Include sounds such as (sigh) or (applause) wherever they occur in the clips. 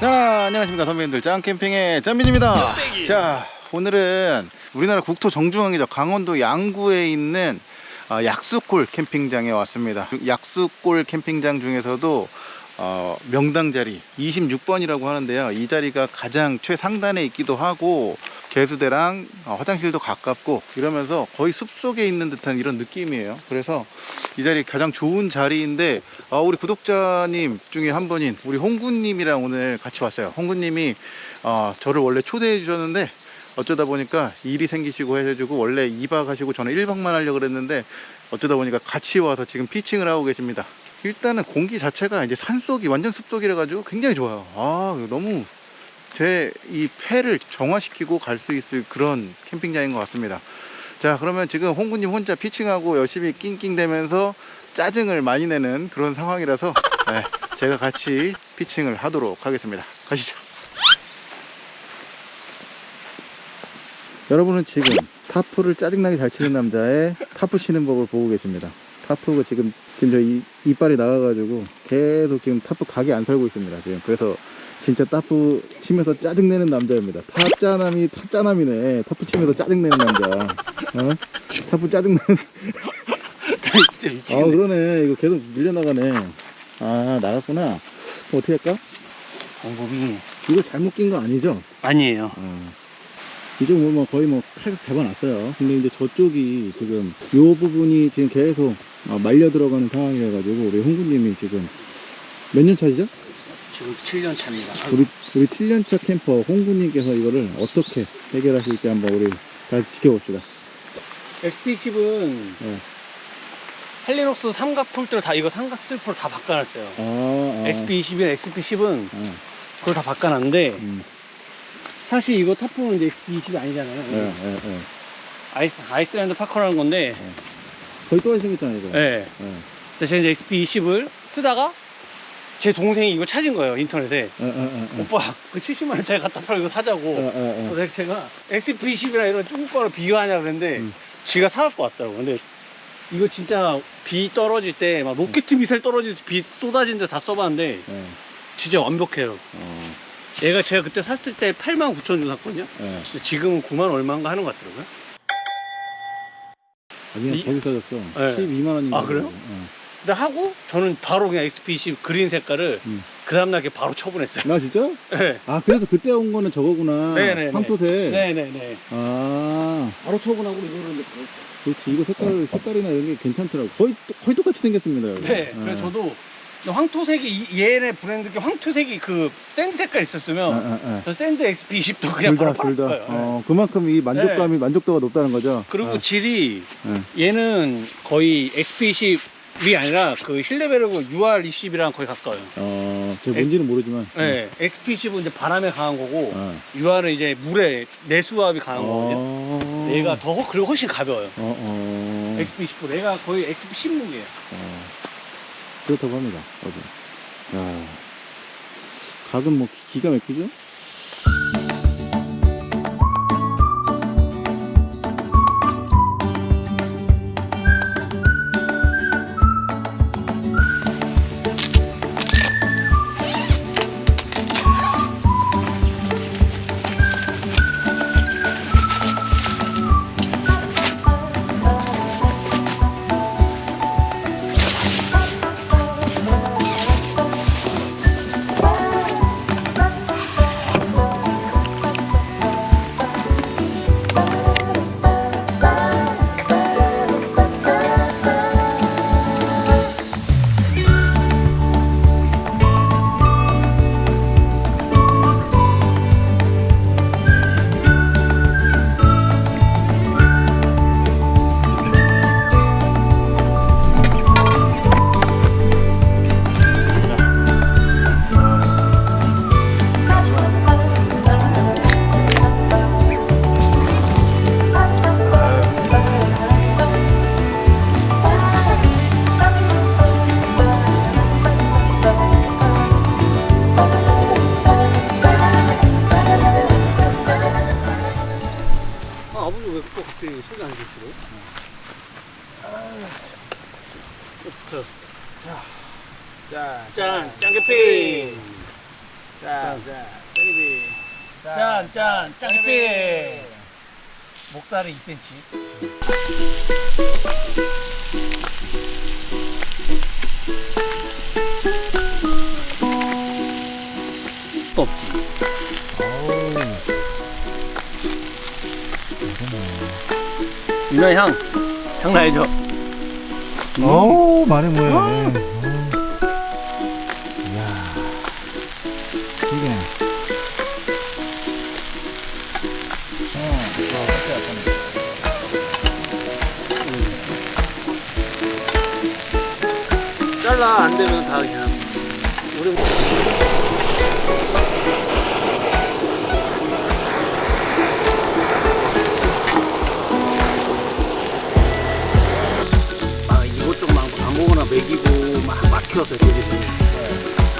안녕하십니까. 선배님들. 짱캠핑의 짱빈입니다. 자 오늘은 우리나라 국토 정중앙이죠. 강원도 양구에 있는 어, 약수골 캠핑장에 왔습니다. (laughs) 약수골 캠핑장 중에서도 어, 명당 자리 26번이라고 하는데요. 이 자리가 가장 최상단에 있기도 하고 개수대랑 어, 화장실도 가깝고 이러면서 거의 숲속에 있는 듯한 이런 느낌이에요. 그래서 이 자리 가장 좋은 자리인데 어, 우리 구독자님 중에 한 분인 우리 홍구님이랑 오늘 같이 왔어요. 홍구님이 어, 저를 원래 초대해 주셨는데 어쩌다 보니까 일이 생기시고 해가지고 원래 2박 하시고 저는 1박만 하려고 그랬는데 어쩌다 보니까 같이 와서 지금 피칭을 하고 계십니다. 일단은 공기 자체가 이제 산속이 완전 숲속이라 가지고 굉장히 좋아요. 아 너무 제 이 폐를 정화시키고 갈 수 있을 그런 캠핑장인 것 같습니다. 자 그러면 지금 홍구님 혼자 피칭하고 열심히 낑낑대면서 짜증을 많이 내는 그런 상황이라서 네, 제가 같이 피칭을 하도록 하겠습니다. 가시죠 여러분은 지금 타프를 짜증나게 잘 치는 남자의 타프 치는 법을 보고 계십니다 타프가 지금 지금 저 이, 이빨이 나가가지고 계속 지금 타프 각이 안 살고 있습니다 지금 그래서 진짜 타프 치면서 짜증내는 남자입니다 타짜남이 타짜남이네 타프 치면서 짜증내는 남자 어? 타프 짜증내는 진짜 (laughs) 아 미치겠네. 그러네 이거 계속 밀려나가네 아 나갔구나 어떻게 할까? 방법이 이거 잘못 낀 거 아니죠? 아니에요. 어. 이쪽 뭐, 뭐 거의 뭐칼 잡아놨어요 근데 이제 저쪽이 지금 요 부분이 지금 계속 어, 말려 들어가는 상황이라 가지고 우리 홍구님이 지금 몇 년 차시죠? 지금 7년 차입니다. 우리 우리 7년 차 캠퍼 홍구님께서 이거를 어떻게 해결하실지 한번 우리 다시 지켜봅시다 XP10은 네. Helinox 삼각 pole들 다 이거 삼각 stopper를 다 바꿔놨어요. 아, 아. XP20이나 XP10은 아, 그걸 다 바꿔놨는데 음. 사실 이거 타프는 이제 XP20이 아니잖아요. 예, 예, 예. 아이스, Iceland Parker라는 건데 거의 똑같이 생겼잖아요 이거 예. 예. 근데 제가 이제 XP20을 쓰다가 제 동생이 이거 찾은 거예요 인터넷에 예, 예, 예, 예. 오빠 그 70만 원짜리 갖다 팔고 이거 사자고 예, 예, 예. 그래서 제가 XP20이랑 이런 조금 거를 비교하냐 그랬는데 음. 지가 사갖고 왔더라고 근데 이거 진짜 비 떨어질 때 막 로켓 미사일 떨어지면서 비 쏟아지는데 다 써봤는데 예. 진짜 완벽해요 어, 얘가 제가 그때 샀을 때 8만 9천 원 샀거든요 예. 근데 지금은 9만 얼마인가 하는 것 같더라고요 아니야 이- 거기 싸졌어 예. 12만 원인가 아, 그래요? 예. 근데 하고 저는 바로 그냥 XP20 그린 색깔을 음. 그 다음날 이렇게 바로 처분했어요 나 진짜? 네. 아 그래서 그때 온 거는 저거구나 네네네. 황토색 네네네 아 바로 처분하고 이거를 이제 그렇지 이거 색깔 색깔이나 이런 게 괜찮더라고 거의 똑- 거의 똑같이 생겼습니다 여기. 네, 예. 그래서 저도 황토색이 이- 얘네 브랜드 게 황토색이 그 sand 색깔 있었으면 아, 아, 아. 저 sand XP20도 그냥 바로 둘다 둘다 거예요. 네. 어, 그만큼 이 만족감이 만족도가 높다는 거죠 그리고 어, 질이 네. 얘는 거의 XP20이 아니라 그 Hilleberg UL20이랑 거의 가까워요. 어, 제 뭔지는 모르지만 네, XP10은 이제 바람에 강한 거고 어. UR은 이제 물에 내수압이 강한 거거든요. 어. 얘가 더 허- 그리고 훨씬 가벼워요. 어, 어. XP10보다 얘가 거의 XP16이에요. 어. 그렇다고 합니다 어제 야 각은 뭐 기- 기가 막히죠? 목살이 2cm. 또 없지. 유나 향 장난 아니죠? 어우, 말해 뭐해.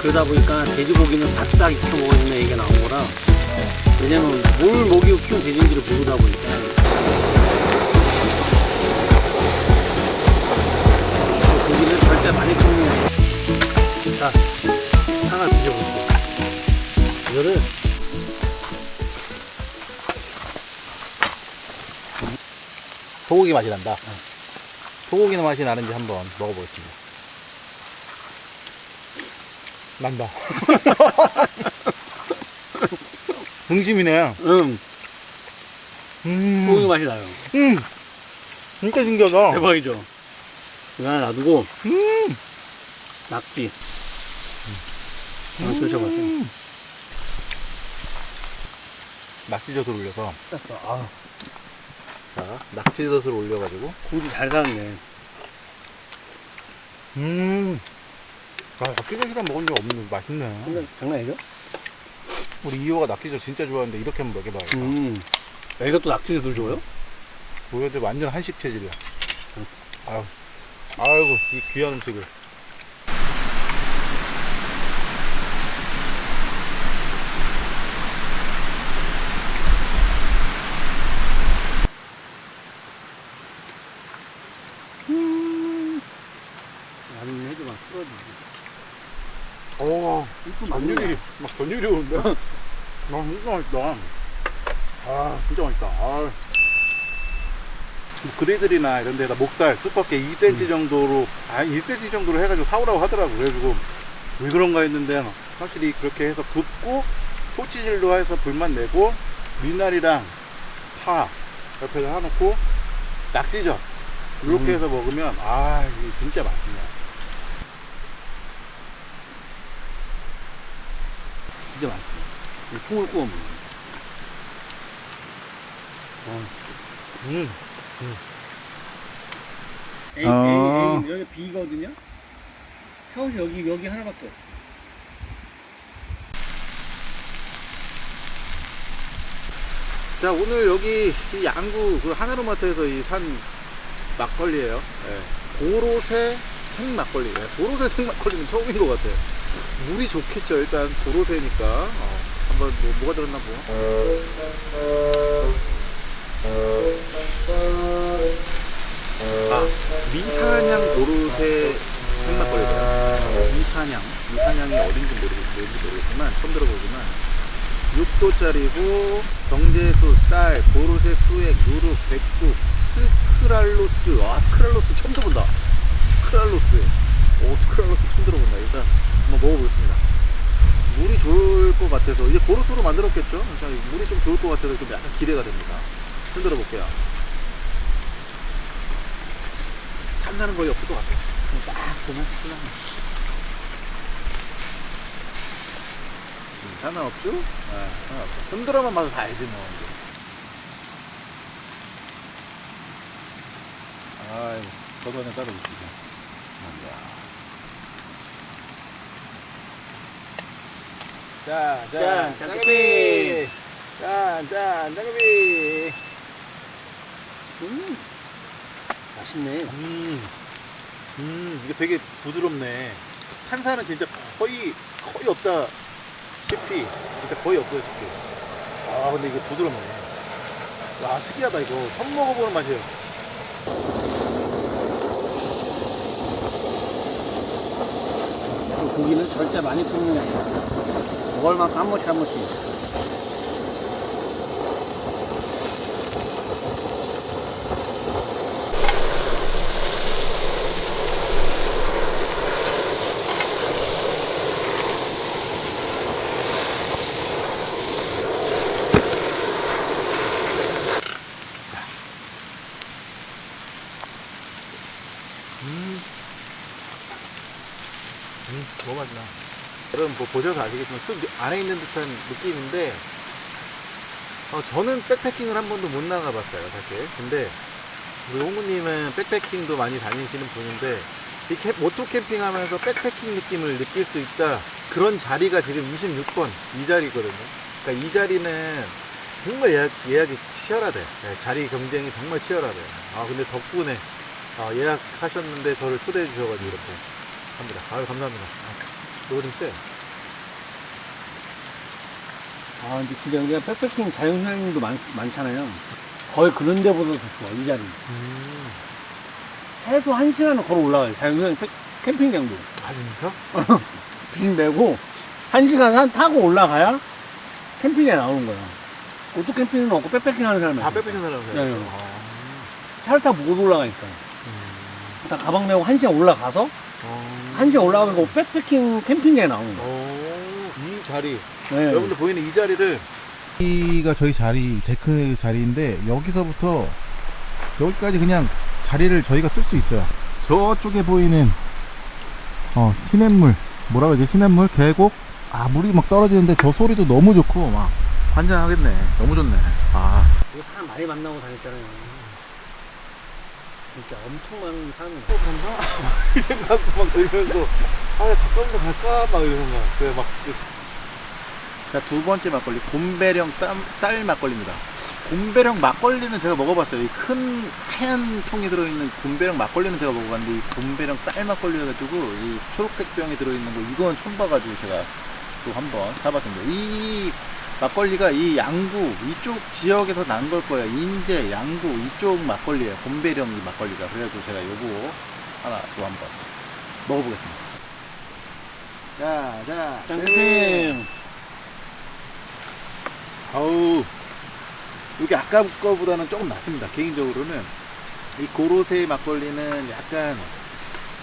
그러다 보니까 돼지고기는 바싹 익혀 먹어야 얘기가 나온 거라. 왜냐면 뭘 먹이고 키운 돼지인지를 모르다 보니까. 고기는 절대 많이 아니야 자 하나 드셔보세요. 이거를 소고기 맛이 난다. 소고기는 맛이 나는지 한번 먹어보겠습니다. 난다. (laughs) 등심이네. 응 음. 소고기 맛이 나요 음. 진짜 신기하다. 대박이죠 이거 하나 놔두고 음. 낙지 하나 드셔봤어요 음. 낙지젓을 올려서 땄어 아자 낙지젓을 올려가지고 고기 잘 사왔네 음. 아 낙지젓이랑 먹은 적 없는데 맛있네. 장난, 장난 아니죠? 우리 이호가 낙지젓 진짜 좋아하는데 이렇게 한번 먹여봐요. 음 애가 또 낙지젓을 줘요? 보여도 완전 한식 체질이야. 아유, 아이고 이 귀한 음식을. 나는 해도 막 풀어지지 오, 이거 전율이 막 전율이 오는데. 아 진짜 맛있다. 아 진짜 맛있다. 아. 그리들이나 이런 데다 목살 두껍게 2cm 정도로 아 1cm 정도로 해가지고 사오라고 하더라고 그래가지고 왜 그런가 했는데 확실히 그렇게 해서 굽고 토치질로 해서 불만 내고 미나리랑 파 옆에다 해놓고 낙지젓 이렇게 음. 해서 먹으면 아 이게 진짜 맛있네 진짜 이 통을 구워 먹는 음. A, 아. A, A, 여기 B거든요? 샤워시 여기, 여기 하나밖에 없어. 자 오늘 여기 이 양구 그 하나로마트에서 이 산 막걸리예요. 예. 도로새 생막걸리. 예. 도로새 생막걸리는 처음인 것 같아요. 물이 좋겠죠. 일단 도로새니까 어, 한번 뭐 뭐가 들었나 보. 아 미사냥 도로새 생막걸리래요. 미사냥 미사냥이 어딘지 모르겠, 모르겠지만 처음 들어보지만 6도짜리고 정제수, 쌀, 고로쇠 수액, 누룩, 백국, 수크랄로스 아 수크랄로스 처음 들어본다 수크랄로스 오 수크랄로스 처음 들어 본다 일단 한번 먹어보겠습니다 물이 좋을 것 같아서 이제 고로쇠로 만들었겠죠 그래서 물이 좀 좋을 것 같아서 좀 약간 기대가 됩니다 흔들어 볼게요 탐나는 거의 없을 것 같아요 딱 보면 끝나네 음, 하나 없죠? 네, 하나 없죠. 흔들어만 봐도 다 알지 뭐. 저도 하나 따로 주시죠. 자, 자, 짠, 장갑이! 짠, 짠, 장갑이! 음, 맛있네. 음, 음, 이게 되게 부드럽네. 탄산은 진짜 거의, 거의 없다. 싶이. 진짜 거의 없어요, 싶이. 아, 근데 이게 부드럽네. 와, 특이하다, 이거. 처음 먹어보는 맛이에요. 그 고기는 절대 많이 굽는 게 아니야. 먹을 만큼 한 번씩 한 번씩. 음. 음, 너무 맛있나. 여러분 뭐 보셔서 아시겠지만 쑥 안에 있는 듯한 느낌인데 어, 저는 백패킹을 한 번도 못 나가봤어요 사실. 근데 우리 홍구님은 백패킹도 많이 다니시는 분인데 이 캠, 모토 캠핑 하면서 백패킹 느낌을 느낄 수 있다. 그런 자리가 지금 26번 이 자리거든요. 그러니까 이 자리는 정말 예약, 예약이 치열하대. 네, 자리 경쟁이 정말 치열하대. 아 근데 덕분에 아, 예약하셨는데 저를 초대해 주셔가지고 이렇게 합니다. 아유 감사합니다. 이거 좀 쎄. 아, 근데 진짜 우리가 백패킹 많, 많잖아요. 거의 그런 데보다 더 좋아, 이 자리. 최소 한 시간은 걸어 올라가요. 백- 캠핑장도. 아 진짜? (laughs) 빚 내고, 한 시간 한 타고 올라가야 캠핑에 나오는 거야. 오토 캠핑은 없고 백패킹 하는 사람이 다 빼빼는 사람 네, 네. 아, 차를 타고 못 올라가니까. 음. 다 가방 메고 한 시간 올라가서, 어. 한 시간 올라가면 그 백패킹 캠핑장에 나오는 거야. 오, 이 자리 네. 여러분들 보이는 이 자리를 여기가 저희 자리 데크 자리인데 여기서부터 여기까지 그냥 자리를 저희가 쓸 수 있어요. 저쪽에 보이는 어 시냇물. 뭐라고 하지? 시냇물 계곡? 아 물이 막 떨어지는데 저 소리도 너무 좋고 막 환장하겠네. 너무 좋네. 아. 이거 사람 많이 만나고 다녔잖아요. 진짜 엄청 많은 사람이 또 간다? (laughs) 이 생각도 막 들면서 아 가까운 데 갈까? 막 이런 생각 그래 막 자, 두 번째 막걸리 곰배령 쌈, 쌀 막걸리입니다. 곰배령 막걸리는 제가 먹어봤어요. 이 큰 하얀 통에 들어있는 곰배령 막걸리는 제가 먹어봤는데 이 곰배령 쌀 막걸리여가지고 이 초록색 병에 들어있는 거 이건 처음 봐가지고 제가 또 한번 사봤습니다. 이 막걸리가 이 양구 이쪽 지역에서 난 걸 거예요. 인제 양구 이쪽 막걸리예요. 곰배령 이 막걸리가. 그래가지고 제가 요거 하나 또 한번 먹어보겠습니다. 자자 짱캠 아우 이게 아까 거보다는 조금 낫습니다 개인적으로는. 이 고로쇠 막걸리는 약간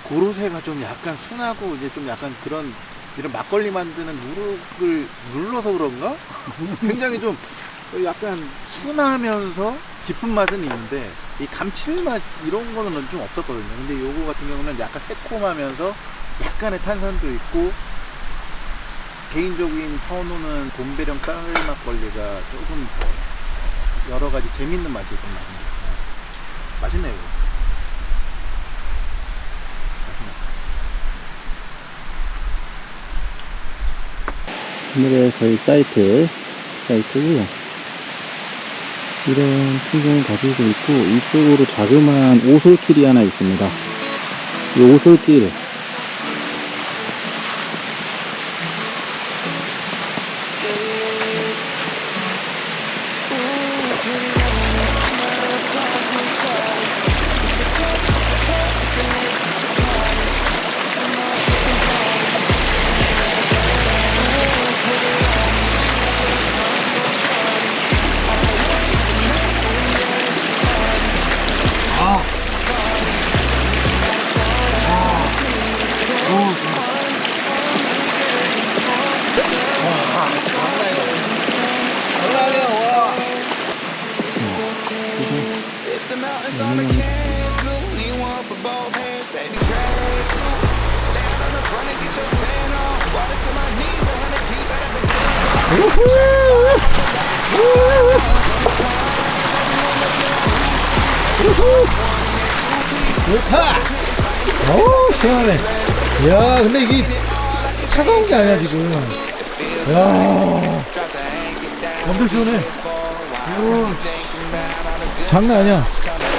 고로쇠가 좀 약간 순하고 이제 좀 약간 그런 이런 막걸리 만드는 누룩을 눌러서 그런가? 굉장히 좀 약간 순하면서 깊은 맛은 있는데 이 감칠맛 이런 거는 좀 없었거든요. 근데 요거 같은 경우는 약간 새콤하면서 약간의 탄산도 있고 개인적인 선호는 곰배령 쌀 막걸리가 조금 더 여러 가지 재밌는 맛이 좀 납니다. 네. 맛있네요. 오늘의 저희 사이트 사이트고요. 이런 풍경을 가지고 있고 이쪽으로 자그마한 오솔길이 하나 있습니다. 이 오솔길 어우, 시원하네. 야 근데 이게 차가운 게 아니야, 지금. 야 엄청 시원해. 오, 장난 아니야.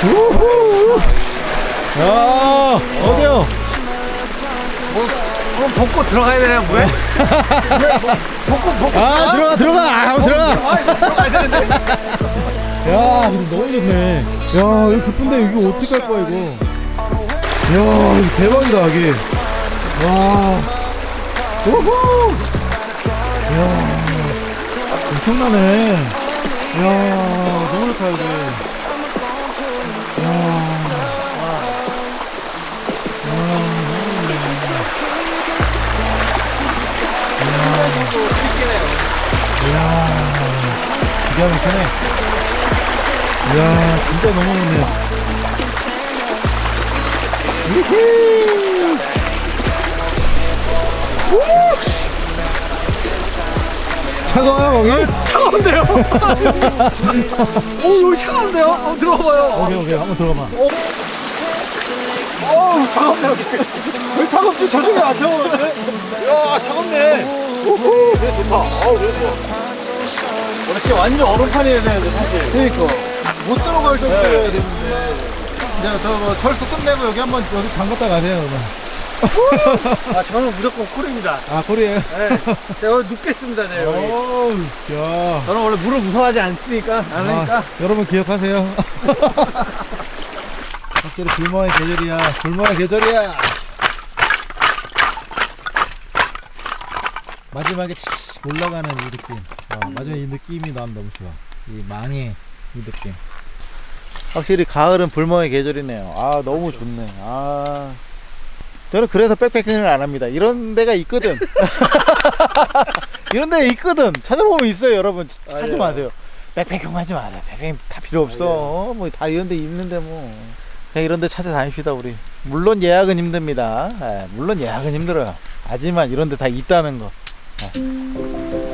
우후! 야 어디요? 그럼 벗고 들어가야 되나, 뭐야? 벗고, (laughs) 벗고. 아, 들어가, 들어가! 아, 들어가! 야, 근데 너무 좋네. 야, 이거 기쁜데 이거 어떻게 할 거야, 이거. 야, 대박이다, 이게. 와. 우후! 야, 엄청나네. 야, 너무 좋다, 이거. 야. 기가 막히네. 이야, 진짜 너무 좋네. 차가워요 거기? 차가운데요? 오 여기 차가운데요? 한번 들어봐요. 오케이 오케이. 한번 들어가봐. 어우 차갑네요? 왜 차갑지? 저쪽에 안 차가운데? 야 차갑네. 우후. 그래 좋다. 어우 그래 좋아 원래 진짜 완전 얼음판이어야 되는데 사실. 그러니까. 못 들어갈 정도여야 되는데. 이제 저뭐 철수 끝내고 여기 한번 여기 담갔다 가세요 그러면 아 저는 무조건 콜입니다. 아 코리에요? 네. 제가 오늘 눕겠습니다 네 어우 야. 저는 원래 물을 무서워하지 않으니까? 않으니까? 아, 여러분 기억하세요? (laughs) 확실히 불멍의 계절이야. 불멍의 계절이야. 마지막에 치 올라가는 이 느낌. 어, 마지막에 이 느낌이 난 너무 좋아. 이 망의 이 느낌. 확실히 가을은 불멍의 계절이네요. 아 너무 좋네. 아 저는 그래서 백패킹을 안 합니다. 이런 데가 있거든. (laughs) 이런 데가 있거든. 찾아보면 있어요 여러분. 하지 맞아요. 마세요. 백패킹 하지 마라. 백패킹 다 필요 없어. 어, 뭐다 이런 데 있는데 뭐. 그냥 이런 데 찾아다닙시다 우리. 물론 예약은 힘듭니다. 예, 물론 예약은 힘들어요. 하지만 이런 데 다 있다는 거. 예.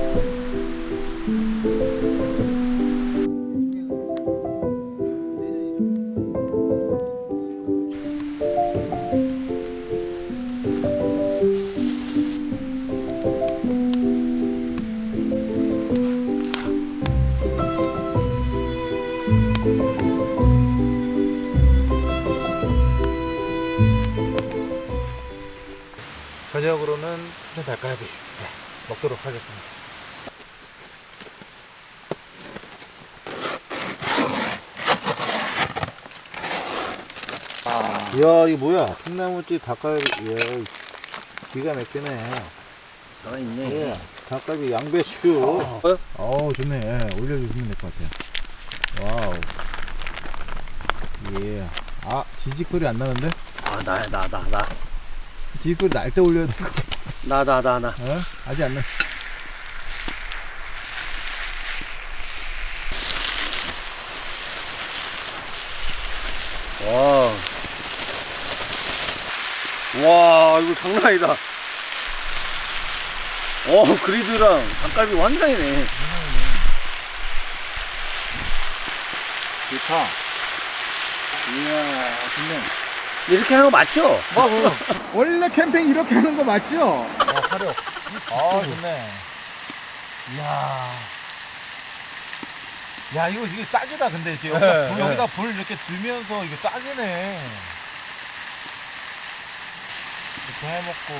닭갈비. 네, 먹도록 하겠습니다. 이야 이거 뭐야? 콩나물집 닭갈비. 이야 이 기가 막히네. 살아있네. 예, 닭갈비 양배추. 어? 어우 좋네. 예, 올려주시면 될 것 같아요. wow. yeah 지직 소리 안 나는데? 아나 나나나 지직 소리 날 때 올려야 될 것 같아 나 나 나나 어? 아직 안 나. 와. 와, 이거 장난 아니다. 어, 그리드랑 닭갈비 완전이네. 좋다. 이야, 좋네. 이렇게 하는 거 맞죠? 아, 뭐. 원래 캠핑 이렇게 하는 거 맞죠? 아, 화력. 아, 좋네. 이야. 야, 이거, 이게 딱이다, 근데. 이게 여기다, 네, 불, 네. 여기다 불 이렇게 들면서 이게 딱이네. 이렇게 해먹고,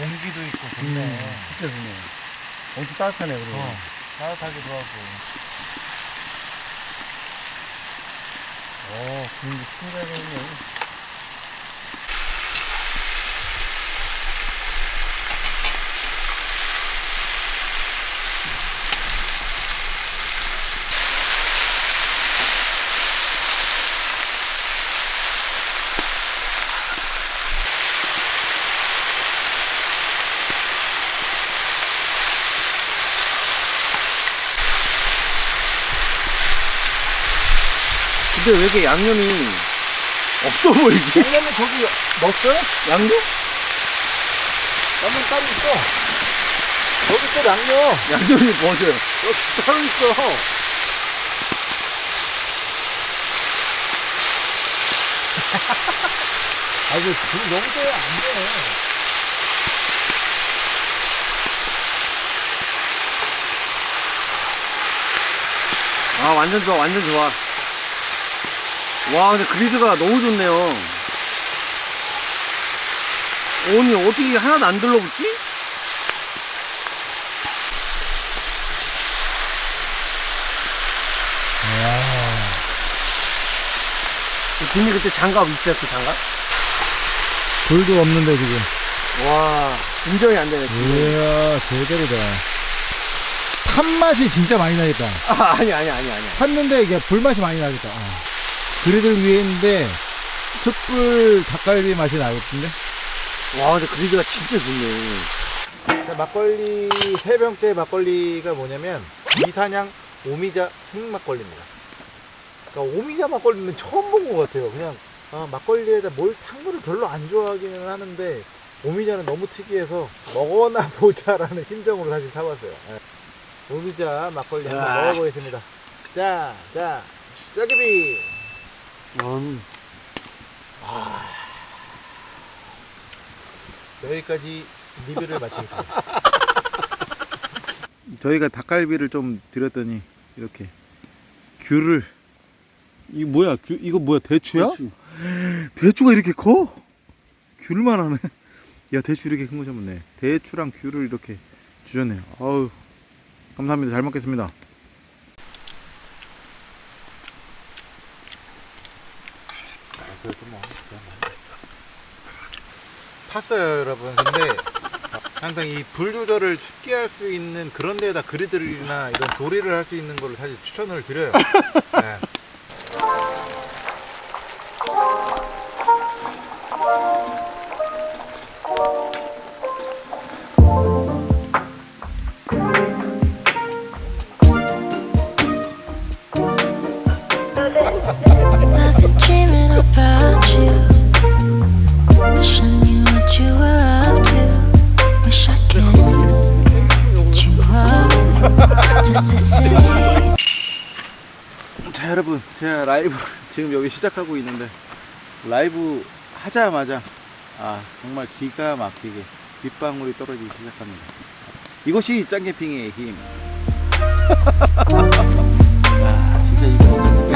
온기도 있고, 좋네. 진짜 좋네. 엄청 따뜻하네, 그리고. 어, 따뜻하기도 하고. 어, 근데 신기하네. 근데 왜 이렇게 양념이 없어 보이지? 양념은 저기 넣었어요? 양념? 양념 따로 있어. 여기 또 양념. 양념이 뭐죠? 여기 따로 있어. (laughs) 아, 이거 불 너무 세요. 안 돼. 아 완전 좋아 완전 좋아 와 근데 그리드가 너무 좋네요 아니 어떻게 하나도 안 들러붙지? 김이 그때 장갑 있어요 그 장갑? 불도 없는데, 지금. 와 진정이 안 되네 진정이. 이야, 제대로다. 탄 맛이 진짜 많이 나겠다. 아 아니 아니 아니 아니 탔는데 이게 불맛이 많이 나겠다. 아. 그리들 위에 있는데, 숯불 닭갈비 맛이 나겠던데? 와 근데 그리드가 진짜 좋네 막걸리 세 병째 막걸리가 뭐냐면 이산양 오미자 생막걸리입니다. 그러니까 오미자 막걸리는 처음 본 것 같아요. 그냥 아, 막걸리에다 뭘 탄 거를 별로 안 좋아하기는 하는데 오미자는 너무 특이해서 먹어나 (laughs) 보자라는 심정으로 사실 사봤어요. 예. 오미자 막걸리 한번 야. 먹어보겠습니다. 자, 자, 짜기비. 음. 여기까지 리뷰를 마치겠습니다. (laughs) 저희가 닭갈비를 좀 드렸더니 이렇게 귤을 이 뭐야? 귤 이거 뭐야? 대추야? 대추. 대추 가 이렇게 커? 귤만 하네. 야 대추 이렇게 큰 거 잡았네. 대추랑 귤을 이렇게 주셨네요. 아우 감사합니다. 잘 먹겠습니다. 탔어요 여러분. 근데 항상 이 불 조절을 쉽게 할 수 있는 그런 데에다 그리들이나 이런 조리를 할 수 있는 거를 사실 추천을 드려요. 네. 지금 여기 시작하고 있는데 라이브 하자마자 아 정말 기가 막히게 빗방울이 떨어지기 시작합니다. 이것이 짱캠핑의 힘 (laughs) 아, 진짜 이거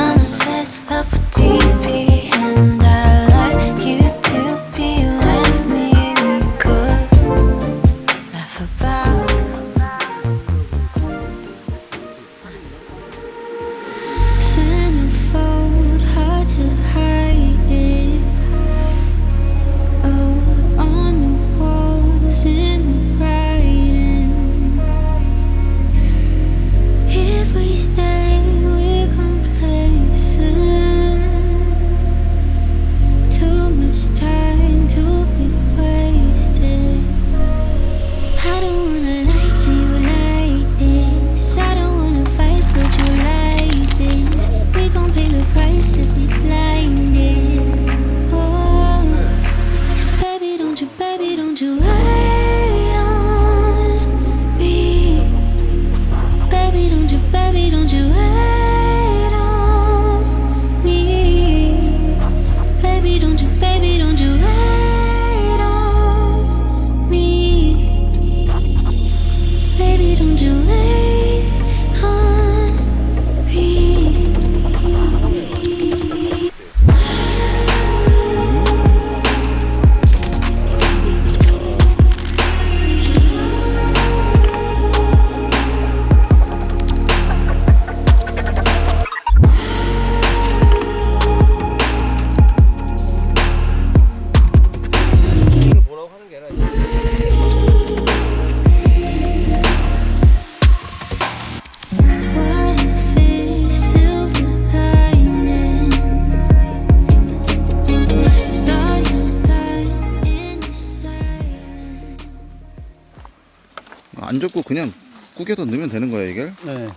안 접고 그냥 구겨서 넣으면 되는 거야 이게? 야 네.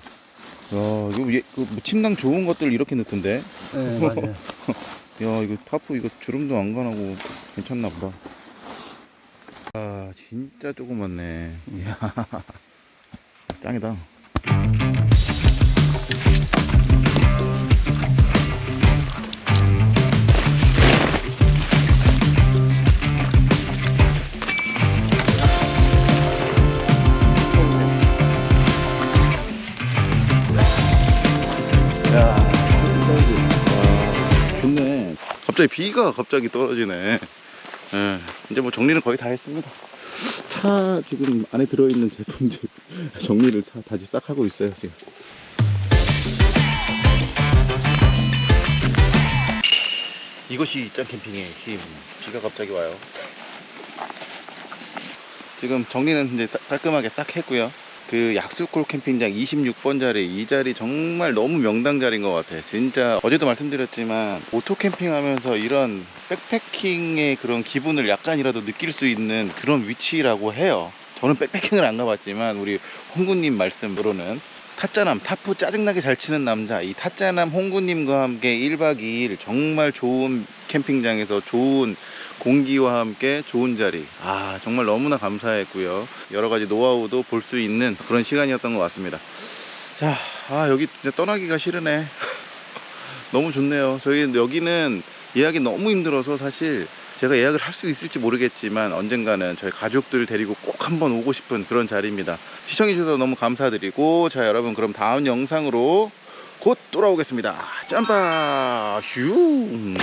이거 얘, 그 침낭 좋은 것들 이렇게 넣던데 네, (laughs) 맞아요. 야 이거 타프 이거 주름도 안 가나고 괜찮나 보다 아 진짜 조그맣네 이야 (laughs) 짱이다 갑자기 비가 갑자기 떨어지네. 예, 이제 뭐 정리는 거의 다 했습니다. 차 지금 안에 들어있는 제품들 (laughs) 정리를 다, 다시 싹 하고 있어요 지금. 이것이 짱캠핑의 힘. 비가 갑자기 와요. 지금 정리는 이제 싹- 깔끔하게 싹 했고요. 그 약수골 캠핑장 26번 자리 이 자리 정말 너무 명당 자리인 것 같아. 진짜 어제도 말씀드렸지만 오토 캠핑 하면서 이런 백패킹의 그런 기분을 약간이라도 느낄 수 있는 그런 위치라고 해요. 저는 백패킹을 안 가봤지만 우리 홍구님 말씀으로는 타짜남 타프 짜증나게 잘 치는 남자 이 타짜남 홍구님과 함께 1박 2일 정말 좋은 캠핑장에서 좋은 공기와 함께 좋은 자리. 아 정말 너무나 감사했고요. 여러 가지 노하우도 볼 수 있는 그런 시간이었던 것 같습니다. 자 아 여기 진짜 떠나기가 싫으네. (laughs) 너무 좋네요. 저희 여기는 예약이 너무 힘들어서 사실 제가 예약을 할 수 있을지 모르겠지만 언젠가는 저희 가족들 데리고 꼭 한번 오고 싶은 그런 자리입니다. 시청해 주셔서 너무 감사드리고 자 여러분 그럼 다음 영상으로 곧 돌아오겠습니다. 짬바 휴